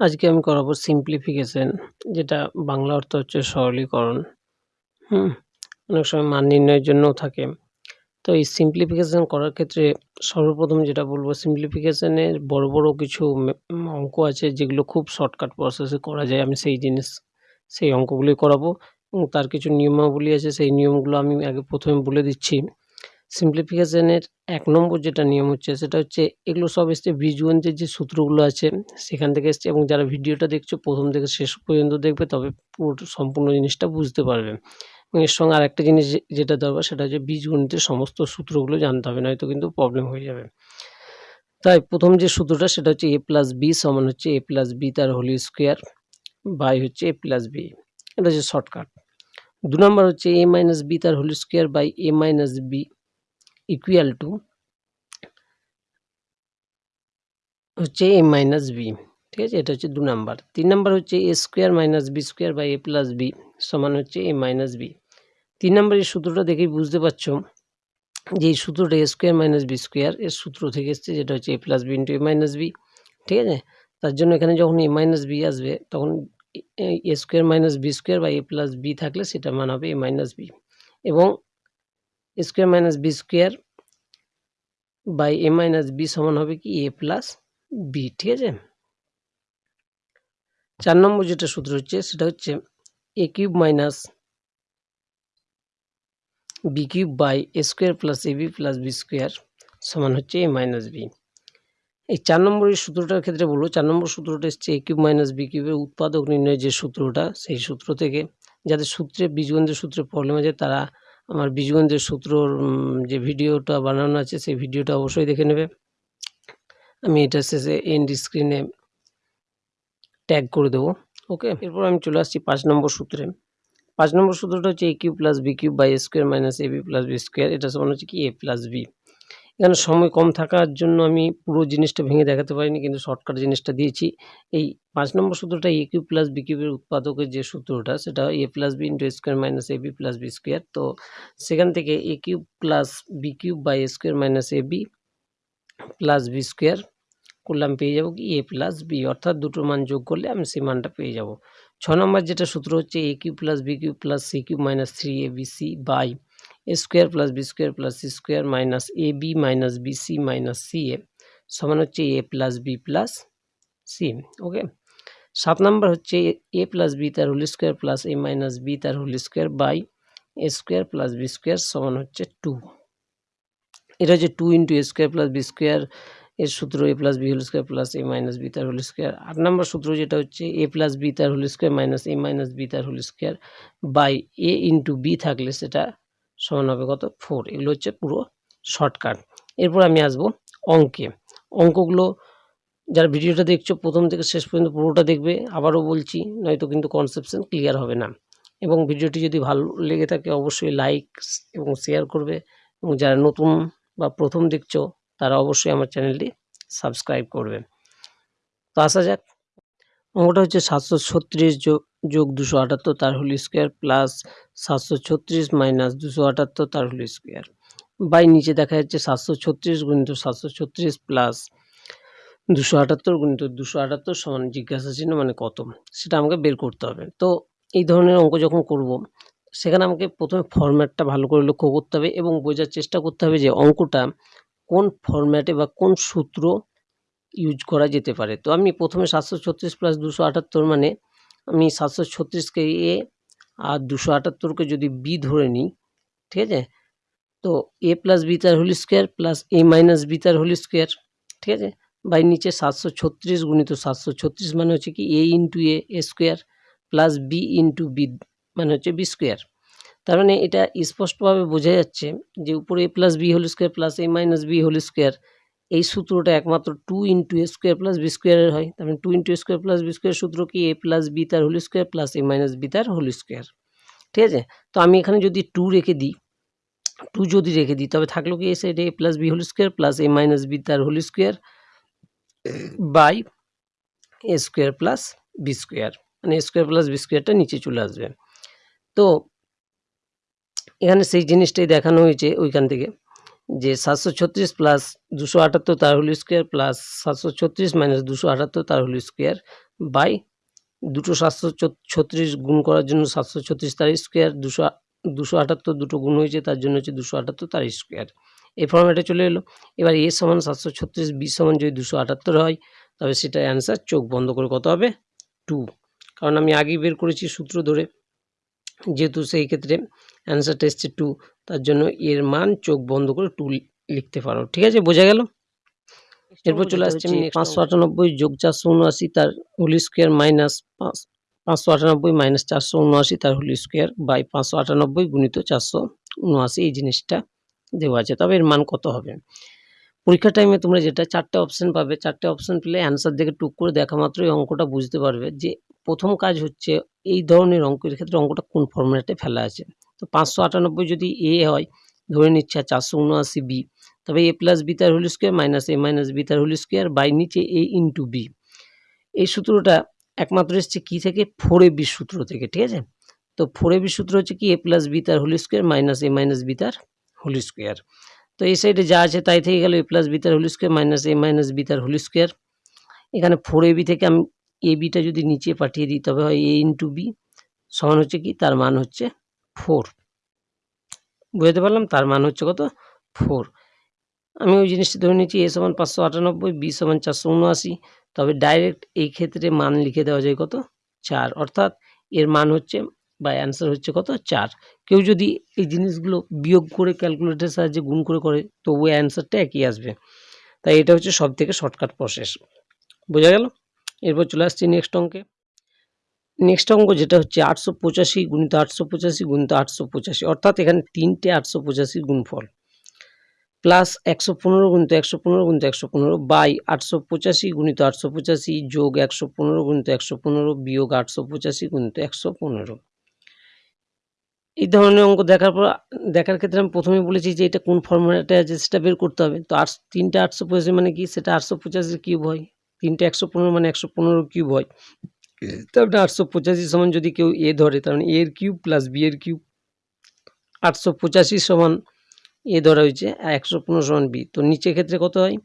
আজকে আমি করাবো সিম্পলিফিকেশন যেটা বাংলা অর্থ হচ্ছে সরলীকরণ। হুম, অনেক সময় মান নির্ণয়ের জন্যও থাকে। তো এই সিম্পলিফিকেশন করার ক্ষেত্রে সর্বপ্রথম যেটা বলব সিম্পলিফিকেশনের বড় বড় কিছু অঙ্ক আছে যেগুলো খুব শর্টকাট প্রসেসে করা যায়। আমি সেই জিনিস, সেই অঙ্কগুলি করাবো। এবং তার কিছু নিয়মাবলী আছে, সেই নিয়মগুলো আমি আগে প্রথমে বলে দিচ্ছি। সিম্পলিফিকেশনের এক নম্বর যেটা নিয়ম হচ্ছে, সেটা হচ্ছে এগুলো সব এসছে বীজগণিতের যে সূত্রগুলো আছে, সেখান থেকে এসছে এবং যারা ভিডিওটা দেখছ প্রথম থেকে শেষ পর্যন্ত দেখবে, তবে পুরো সম্পূর্ণ জিনিসটা বুঝতে পারবে। এবং এর সঙ্গে আরেকটা জিনিস যেটা দরকার, সেটা হচ্ছে বীজগণিতের সমস্ত সূত্রগুলো জানতে হবে, নয়তো কিন্তু প্রবলেম হয়ে যাবে। তাই প্রথম যে সূত্রটা, সেটা হচ্ছে এ প্লাস বি সমান হচ্ছে এ প্লাস বি তার হোলি স্কোয়ার বাই হচ্ছে এ প্লাস বি এটা হচ্ছে শর্টকাট দু নম্বর হচ্ছে এ মাইনাস বি তার whole square by A minus B equal to হচ্ছে এ মাইনাস বি ঠিক আছে? এটা হচ্ছে দু নাম্বার তিন নাম্বার হচ্ছে A square minus B square by A plus B সমান হচ্ছে এ মাইনাস বি তিন নাম্বার এই সূত্রটা দেখেই বুঝতে পারছ যে এই সূত্রটা A square minus B square এর সূত্র থেকে এসছে, যেটা হচ্ছে A plus B into A minus B ঠিক আছে? তার জন্য এখানে যখন এ মাইনাস বি আসবে, তখন A square minus B square বা এ প্লাস বি থাকলে সেটা মান হবে এ মাইনাস বি এবং square minus B square by A minus B সমান হবে কি? এ প্লাস বি, ঠিক আছে? চার নম্বর যেটা সূত্র হচ্ছে, সেটা হচ্ছে A cube minus B cube by A square plus A B plus B square সমান হচ্ছে এ মাইনাস বি। এই চার নম্বরের সূত্রটার ক্ষেত্রে বলব, চার নম্বর সূত্রটা এসছে এ কিউব মাইনাস বি কিউবের উৎপাদক নির্ণয়ের যে সূত্রটা, সেই সূত্র থেকে যাদের সূত্রে, বীজগণিতের সূত্রে প্রবলেম আছে, তারা আমার বীজগণিতের সূত্রর যে ভিডিওটা বানানো আছে, সেই ভিডিওটা অবশ্যই দেখে নেবে। আমি এটা শেষে এন্ড স্ক্রিনে ট্যাগ করে দেবো ওকে এরপর আমি চলে আসছি পাঁচ নম্বর সূত্রে। পাঁচ নম্বর সূত্রটা হচ্ছে A cube plus B cube by square minus A B plus B square এটা সমান হচ্ছে কি? এ প্লাস বি এখানে সময় কম থাকার জন্য আমি পুরো জিনিসটা ভেঙে দেখাতে পারিনি, কিন্তু শর্টকাট জিনিসটা দিয়েছি। এই পাঁচ নম্বর সূত্রটা এ কিউ প্লাস বি কিউবের উৎপাদকের যে সূত্রটা, সেটা A plus B into square minus A B plus B square তো সেখান থেকে A cube plus B cube by A square minus A B plus B square করলাম, পেয়ে যাব কি? এ প্লাস বি অর্থাৎ দুটো মান যোগ করলে আমি সেই মানটা পেয়ে যাব। ছ নম্বর যেটা সূত্র হচ্ছে A cube plus B cube plus C cube minus three A B C by square plus B square plus C square minus A B minus B C minus C A সমান হচ্ছে A plus B plus C, okay? সাত নম্বর হচ্ছে এ plus B তার whole square plus A minus B তার whole square by A square plus B square সমান হচ্ছে two. এটা হচ্ছে two into A square plus B square এর সূত্র A plus B whole square plus A minus B তার whole square. আট নম্বর সূত্র যেটা হচ্ছে এ প্লাস বি তার whole square minus A minus B তার whole square by A into B থাকলে সেটা সমান হবে কত? ফোর এগুলো হচ্ছে পুরো শর্টকাট এরপর আমি আসব অঙ্কে। অঙ্কগুলো যারা ভিডিওটা দেখছ, প্রথম থেকে শেষ পর্যন্ত পুরোটা দেখবে। আবারও বলছি, নয়তো কিন্তু কনসেপশন ক্লিয়ার হবে না। এবং ভিডিওটি যদি ভালো লেগে থাকে, অবশ্যই লাইক এবং শেয়ার করবে। এবং যারা নতুন বা প্রথম দেখছ, তারা অবশ্যই আমার চ্যানেলটি সাবস্ক্রাইব করবে। তো আসা যাক। অঙ্কটা হচ্ছে সাতশো ছত্রিশ যোগ দুশো আটাত্তর তার হোল স্কোয়ার প্লাস সাতশো ছত্রিশ মাইনাস দুশো আটাত্তর তার হোল স্কোয়ার। বাই নিচে দেখা যাচ্ছে সাতশো ছত্রিশ গুণিত সাতশো ছত্রিশ প্লাস দুশো আটাত্তর গুণিত দুশো আটাত্তর সমান জিজ্ঞাসা চিহ্ন মানে কত? সেটা আমাকে বের করতে হবে। তো এই ধরনের অঙ্ক যখন করব, সেখানে আমাকে প্রথমে ফরম্যাটটা ভালো করে লক্ষ্য করতে হবে এবং বোঝার চেষ্টা করতে হবে যে অঙ্কটা কোন ফরম্যাটে বা কোন সূত্র ইউজ করা যেতে পারে। তো আমি প্রথমে সাতশো ছত্রিশ প্লাস দুশো আটাত্তর মানে আমি সাতশো ছত্রিশকে এ আর দুশো আটাত্তরকে যদি বি ধরে নিই, ঠিক আছে? তো এ প্লাস বি তার whole square plus A minus B তার হোল স্কোয়ার, ঠিক আছে? বাই নিচে সাতশো ছত্রিশ গুণিত সাতশো ছত্রিশ মানে হচ্ছে কি A into A square plus B into B মানে হচ্ছে বি স্কোয়ার। তার মানে এটা স্পষ্টভাবে বোঝা যাচ্ছে যে উপরে A plus B whole square plus A minus B whole square এই সূত্রটা একমাত্র two into A square plus B স্কোয়ারের হয়। তার মানে two into A square plus B square সূত্র কি? এ প্লাস বি তার whole square plus A minus B তার হোল স্কোয়ার ঠিক আছে? তো আমি এখানে যদি টু রেখে দিই টু যদি রেখে দিই, তবে থাকল কি এ সাইডে A? Plus B whole square plus A minus B তার whole square by A square plus B square মানে এ স্কোয়ার প্লাস বি স্কোয়ারটা নিচে চলে আসবে। তো এখানে সেই জিনিসটাই দেখানো হয়েছে ওইখান থেকে। যে সাতশো ছত্রিশ প্লাস দুশো আটাত্তর তার হোল স্কোয়ার প্লাস সাতশো ছত্রিশ মাইনাস দুশো আটাত্তর তার হোল স্কোয়ার বাই দুটো সাতশো ছত্রিশ গুণ করার জন্য সাতশো ছত্রিশ তার স্কোয়ার দুশো দুশো আটাত্তর দুটো গুণ হয়েছে, তার জন্য হচ্ছে দুশো আটাত্তর তার স্কোয়ার এই ফর্মেটে চলে এলো। এবার এ সমান সাতশো ছত্রিশ বি সমান যদি দুশো আটাত্তর হয়, তবে সেটা অ্যান্সার চোখ বন্ধ করে কত হবে। টু কারণ আমি আগেই বের করেছি সূত্র ধরে। যেহেতু সেই ক্ষেত্রে অ্যান্সারটা এসছে টু তার জন্য এর মান চোখ বন্ধ করে টু লিখতে পারো। ঠিক আছে? বোঝা গেল? এরপর চলে আসছে আমি পাঁচশো আটানব্বই যোগ চারশো উনআশি তার হোলি স্কোয়ার মাইনাস পাঁচ পাঁচশো আটানব্বই মাইনাস চারশো উনআশি তার হোলি স্কোয়ার বাই পাঁচশো আটানব্বই গুণিত চারশো উনআশি। এই জিনিসটা দেওয়া আছে। তবে এর মান কত হবে? পরীক্ষার টাইমে তোমরা যেটা চারটে অপশান পাবে চারটে অপশান পেলে অ্যান্সার দেখে টুক করে দেখা মাত্রই অঙ্কটা বুঝতে পারবে যে প্রথম কাজ হচ্ছে এই ধরনের অঙ্কের ক্ষেত্রে অঙ্কটা কোন ফর্মুলাতে ফেলা আছে। তো পাঁচশো আটানব্বই যদি এ হয়, ধরে নিচ্ছে চারশো উনআশি বি, তবে এ প্লাস বি তার whole square minus A minus B তার হোল স্কোয়ার বাই নিচে এ ইন্টু বি এই সূত্রটা একমাত্র এসছে কী থেকে? ফোর এ বি সূত্র থেকে, ঠিক আছে? তো ফোর এ বি সূত্র হচ্ছে কি? এ প্লাস বি তার whole square minus A minus B তার হোল স্কোয়ার তো এই সাইডে যা আছে তাই থেকে গেল এ প্লাস বি তার whole square minus A minus B তার হোল স্কোয়ার এখানে ফোর এ বি থেকে আমি এ বিটা যদি নিচে পাঠিয়ে দিই, তবে হয় এ ইন্টু বি সমান হচ্ছে কি? তার মান হচ্ছে ফোর। বুঝতে পারলাম? তার মান হচ্ছে কত? ফোর। আমি ওই জিনিসটা ধরে নিচ্ছি এ সমান পাঁচশো আটানব্বই, বি সমান চারশো উনআশি। তবে ডাইরেক্ট এই ক্ষেত্রে মান লিখে দেওয়া যায় কত? চার। অর্থাৎ এর মান হচ্ছে বা অ্যান্সার হচ্ছে কত? চার। কেউ যদি এই জিনিসগুলো বিয়োগ করে ক্যালকুলেটারের সাহায্যে গুণ করে করে তো ওই অ্যান্সারটা একই আসবে। তাই এটা হচ্ছে সব থেকে শর্টকাট প্রসেস বোঝা গেল? এরপর চলে আসছি নেক্সট অঙ্কে। নেক্সট অঙ্ক যেটা হচ্ছে আটশো পঁচাশি গুণিত আটশো পঁচাশি গুণিত আটশো পঁচাশি, অর্থাৎ এখানে তিনটে আটশো পঁচাশি গুণফল প্লাস একশো পনেরো গুণিত একশো পনেরো গুণিত একশো পনেরো বাই আটশো পঁচাশি গুণিত আটশো পঁচাশি যোগ একশো পনেরো গুণিত একশো পনেরো বিয়োগ আটশো পঁচাশি গুণিত একশো পনেরো। এই ধরনের অঙ্ক দেখার পর, দেখার ক্ষেত্রে আমি প্রথমে বলেছি যে এটা কোন ফর্মুলাটা আছে সেটা বের করতে হবে। তো আটশো, তিনটে আটশো পঁচাশি মানে কি? সেটা আটশো পঁচাশির কিউব হয়। তিনটে একশো পনেরো মানে একশো পনেরো কিউব হয়। তারপরে আটশো পঁচাশি সমান যদি কেউ এ ধরে, তার মানে এর কিউব প্লাস বি এর কিউব। আটশো পঁচাশি সমান এ ধরা হয়েছে, একশো পনেরো সমান বি তো নিচের ক্ষেত্রে কত হয়?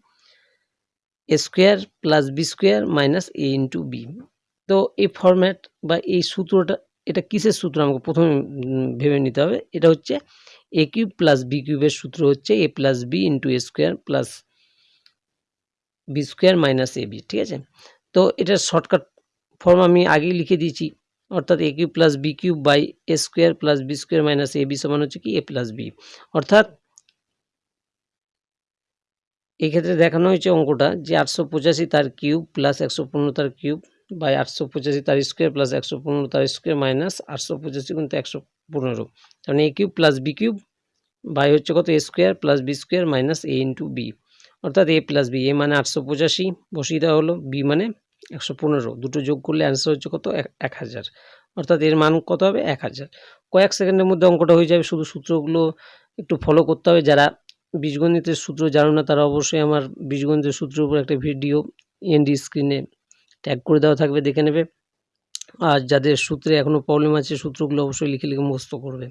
A square plus B square minus A into B তো এই ফরম্যাট বা এই সূত্রটা, এটা কিসের সূত্র? আমাকে প্রথমে ভেবে নিতে হবে। এটা হচ্ছে এ কিউব প্লাস বি কিউবের সূত্র হচ্ছে a plus b into a square plus b square minus a b ঠিক আছে? তো এটার শর্টকাট ফর্ম আমি আগেই লিখে দিয়েছি। অর্থাৎ a cube plus b cube by a square plus b square minus a b সমান হচ্ছে কি এ প্লাস বি অর্থাৎ এক্ষেত্রে দেখানো হয়েছে অঙ্কটা যে আটশো পঁচাশি তার কিউব প্লাস একশো পনেরো তার কিউব বাই আটশো পঁচাশি তার স্কোয়ার প্লাস একশো পনেরো তার স্কোয়ার মাইনাস আটশো পঁচাশি কিন্তু একশো পনেরো। তাহলে a cube plus b cube by হচ্ছে কত? A square plus b square minus a into b অর্থাৎ এ প্লাস বি এ মানে আটশো পঁচাশি, বসিয়ে দেওয়া হলো বি মানে একশো পনেরো। দুটো যোগ করলে অ্যান্সার হচ্ছে কত? এক হাজার। অর্থাৎ এর মান কত হবে? এক হাজার। কয়েক সেকেন্ডের মধ্যে অঙ্কটা হয়ে যাবে। শুধু সূত্রগুলো একটু ফলো করতে হবে। যারা বীজগণিতের সূত্র জানো না, তারা অবশ্যই আমার বীজগণিতের সূত্রের উপর একটা ভিডিও এনডি স্ক্রিনে ট্যাগ করে দেওয়া থাকবে। দেখে নেবে। আর যাদের সূত্রে এখনও প্রবলেম আছে, সূত্রগুলো অবশ্যই লিখে লিখে মুখস্থ করবে।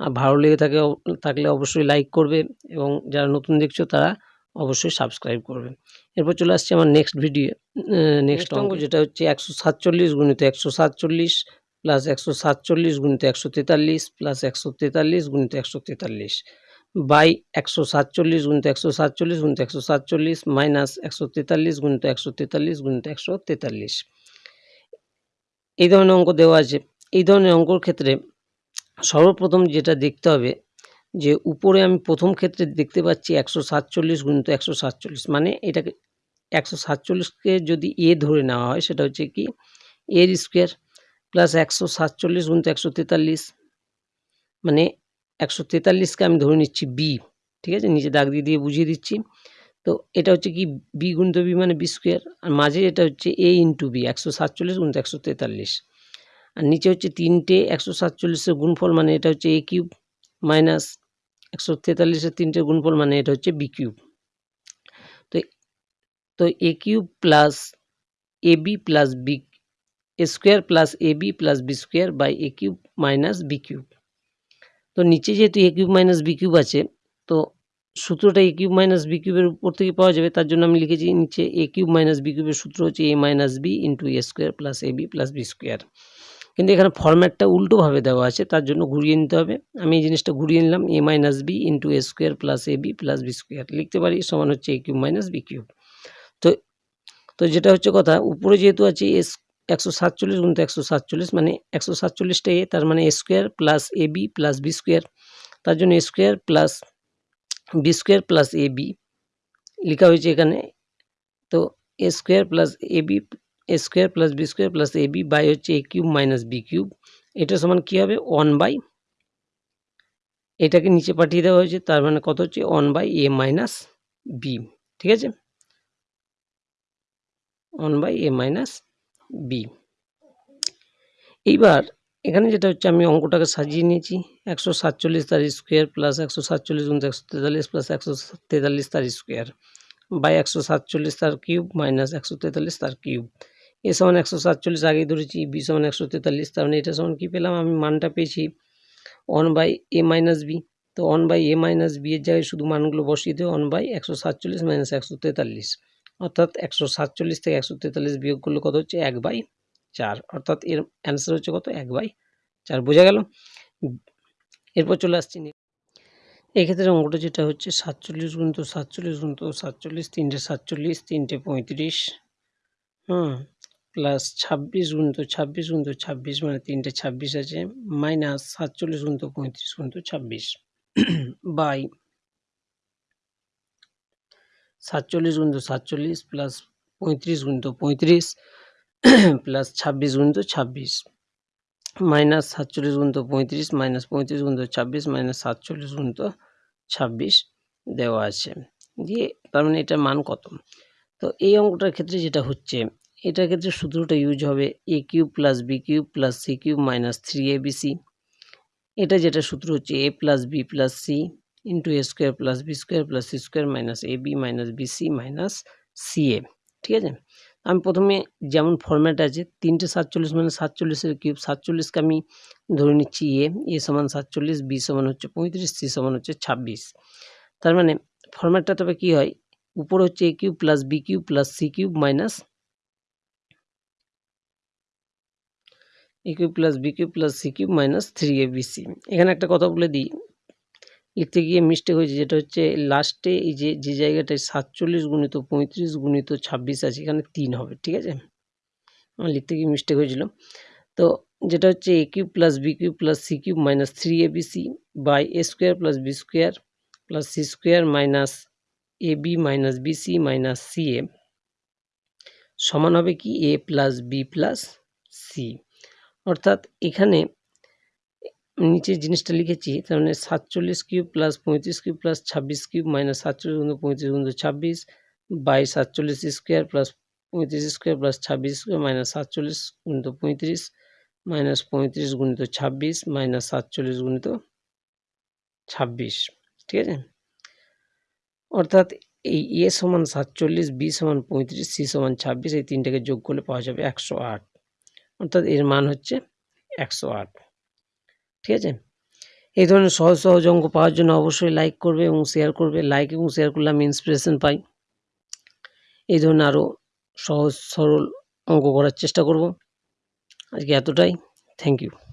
আর ভালো লেগে থাকে, থাকলে অবশ্যই লাইক করবে। এবং যারা নতুন দেখছ, তারা অবশ্যই সাবস্ক্রাইব করবে এরপর চলে আসছে আমার নেক্সট ভিডিও নেক্সট অঙ্ক যেটা হচ্ছে একশো সাতচল্লিশ গুণিত একশো সাতচল্লিশ প্লাস একশো সাতচল্লিশ গুণিত একশো তেতাল্লিশ প্লাস একশো তেতাল্লিশ গুণিত একশো তেতাল্লিশ বাই একশো সাতচল্লিশ গুণিত একশো সাতচল্লিশ গুণিত একশো সাতচল্লিশ মাইনাস একশো তেতাল্লিশ গুণিত একশো তেতাল্লিশ গুণিত একশো তেতাল্লিশ। এই ধরনের অঙ্ক দেওয়া আছে। এই ধরনের অঙ্কর ক্ষেত্রে সর্বপ্রথম যেটা দেখতে হবে যে উপরে আমি প্রথম ক্ষেত্রে দেখতে পাচ্ছি একশো সাতচল্লিশ গুণিত একশো সাতচল্লিশ মানে এটাকে একশো সাতচল্লিশকে যদি এ ধরে নেওয়া হয়, সেটা হচ্ছে কি এর স্কোয়ার প্লাস একশো সাতচল্লিশ গুণিত একশো তেতাল্লিশ মানে একশো তেতাল্লিশকে আমি ধরে নিচ্ছি বি, ঠিক আছে? নিচে দাগ দিয়ে দিয়ে বুঝিয়ে দিচ্ছি। তো এটা হচ্ছে কি, বি গুণিত বি মানে বি স্কোয়ার, আর মাঝে এটা হচ্ছে এ ইন্টু বি, একশো সাতচল্লিশ গুণিত একশো তেতাল্লিশ। আর নিচে হচ্ছে তিনটে একশো সাতচল্লিশের গুণফল মানে এটা হচ্ছে এ কিউব মাইনাস একশো তেতাল্লিশের তিনটে গুণফল মানে এটা হচ্ছে বি কিউব তো তো a cube plus a b plus b a square plus a b plus b square by a cube minus b cube তো নিচে যেহেতু a cube minus b cube আছে, তো সূত্রটা এ কিউব মাইনাস বি কিউবের উপর থেকে পাওয়া যাবে, তার জন্য আমি লিখেছি নিচে এ কিউব মাইনাস বি কিউবের সূত্র হচ্ছে a minus b into a square plus a b plus b square কিন্তু এখানে ফর্ম্যাটটা উল্টোভাবে দেওয়া আছে, তার জন্য ঘুরিয়ে নিতে হবে। আমি এই জিনিসটা ঘুরিয়ে নিলাম a minus b into a square plus a b plus b square লিখতে পারি, সমান হচ্ছে a cube minus b cube তো তো যেটা হচ্ছে কথা, উপরে যেহেতু আছে এস একশো সাতচল্লিশ গুণিত একশো সাতচল্লিশ মানে একশো সাতচল্লিশটা এ তার মানে a square plus a b plus b square তার জন্য a square plus b square plus a b লেখা হয়েছে এখানে। তো a square plus a b a square plus b square plus a b by হচ্ছে a cube minus b cube এটা সমান কী হবে? ওয়ান বাই এটাকে নিচে পাঠিয়ে দেওয়া হয়েছে, তার মানে কত হচ্ছে? One by a minus b ঠিক আছে? One by a minus b এইবার এখানে যেটা হচ্ছে, আমি অঙ্কটাকে সাজিয়ে নিয়েছি। একশো সাতচল্লিশ তার স্কোয়ার প্লাস একশো সাতচল্লিশ গুণ একশো তেতাল্লিশ প্লাস একশো তেতাল্লিশ তার স্কোয়ার বাই একশো সাতচল্লিশ তার কিউব মাইনাস একশো তেতাল্লিশ তার কিউব এ সমান একশো সাতচল্লিশ, আগেই ধরেছি, বি সমান একশো তেতাল্লিশ, তার মানে এটা সমান কী পেলাম? আমি মানটা পেয়েছি one by a minus b. তো one by a minus b এর জায়গায় শুধু মানগুলো বসিয়ে দেবে ওয়ান বাই একশো সাতচল্লিশ মাইনাস একশো তেতাল্লিশ। অর্থাৎ একশো সাতচল্লিশ থেকে একশো তেতাল্লিশ বিয়োগ করলে কত হচ্ছে? এক বাই চার। অর্থাৎ এর অ্যান্সার হচ্ছে কত? এক বাই চার। বোঝা গেল? এরপর চলে আসছি এক্ষেত্রে অঙ্কটা যেটা হচ্ছে, সাতচল্লিশ গুণ তো সাতচল্লিশ গুণ তো সাতচল্লিশ, তিনটে সাতচল্লিশ, তিনটে পঁয়ত্রিশ। হুম। প্লাস ছাব্বিশ গুণ তো ছাব্বিশ গুণ তো ছাব্বিশ মানে তিনটে ছাব্বিশ আছে মাইনাস সাতচল্লিশ গুণ তো পঁয়ত্রিশ গুণ তো ছাব্বিশ। বাই সাতচল্লিশ গুণ তো সাতচল্লিশ প্লাস পঁয়ত্রিশ গুণ তো পঁয়ত্রিশ প্লাস ছাব্বিশ গুণ তো ছাব্বিশ। মাইনাস সাতচল্লিশ গুণ তো পঁয়ত্রিশ মাইনাস পঁয়ত্রিশ গুণ তো ছাব্বিশ মাইনাস সাতচল্লিশ গুণ তো ছাব্বিশ দেওয়া আছে। দিয়ে তার মানে এটার মান কত? তো এই অঙ্কটার ক্ষেত্রে যেটা হচ্ছে এটার ক্ষেত্রে সূত্রটা ইউজ হবে a cube plus b cube plus c cube minus three a b c এটা যেটা সূত্র হচ্ছে a plus b plus c into a square plus b square plus c square minus a b minus b c minus c a ঠিক আছে? আমি প্রথমে যেমন format আছে, তিনটে সাতচল্লিশ মানে সাতচল্লিশের কিউব সাতচল্লিশকে আমি ধরে নিচ্ছি এ এ সমান সাতচল্লিশ বি সমান হচ্ছে পঁয়ত্রিশ সি সমান হচ্ছে ছাব্বিশ। তার মানে ফর্ম্যাটটা তবে কী হয়? উপরে হচ্ছে a cube plus b cube plus c cube minus a cube plus b cube plus c cube minus three a b c এখানে একটা কথা বলে দিই। লিখতে গিয়ে মিস্টেক হয়েছে, যেটা হচ্ছে লাস্টে এই যে যে জায়গাটায় সাতচল্লিশ গুণিত পঁয়ত্রিশ গুণিত ছাব্বিশ আছে, এখানে তিন হবে, ঠিক আছে? আমার লিখতে গিয়ে মিস্টেক হয়েছিল। তো যেটা হচ্ছে a cube plus b cube plus c cube minus three a b c by a square plus b square plus c square minus a b minus b c minus c a সমান হবে কি? A plus b plus c অর্থাৎ এখানে নিচে জিনিসটা লিখেছি, তার মানে সাতচল্লিশ কিউব প্লাস পঁয়ত্রিশ কিউব প্লাস ছাব্বিশ কিউব মাইনাস সাতচল্লিশ গুণ পঁয়ত্রিশ গুণ ছাব্বিশ বাই সাতচল্লিশ স্কোয়ার প্লাস পঁয়ত্রিশ স্কোয়ার প্লাস ছাব্বিশ স্কোয়ার মাইনাস সাতচল্লিশ গুণিত পঁয়ত্রিশ মাইনাস পঁয়ত্রিশ গুণিত ছাব্বিশ মাইনাস সাতচল্লিশ গুণিত ছাব্বিশ, ঠিক আছে? অর্থাৎ এই এ সমান সাতচল্লিশ বি সমান পঁয়ত্রিশ সি সমান ছাব্বিশ, এই তিনটাকে যোগ করলে পাওয়া যাবে একশো আট। অর্থাৎ এর মান হচ্ছে একশো আট। ঠিক আছে? এই ধরনের সহজ সহজ অঙ্ক পাওয়ার জন্য অবশ্যই লাইক করবে এবং শেয়ার করবে। লাইক এবং শেয়ার করলে আমি ইন্সপিরেশন পাই। এই ধরনের আরও সহজ সরল অঙ্ক করার চেষ্টা করব। আজকে এতটাই। Thank you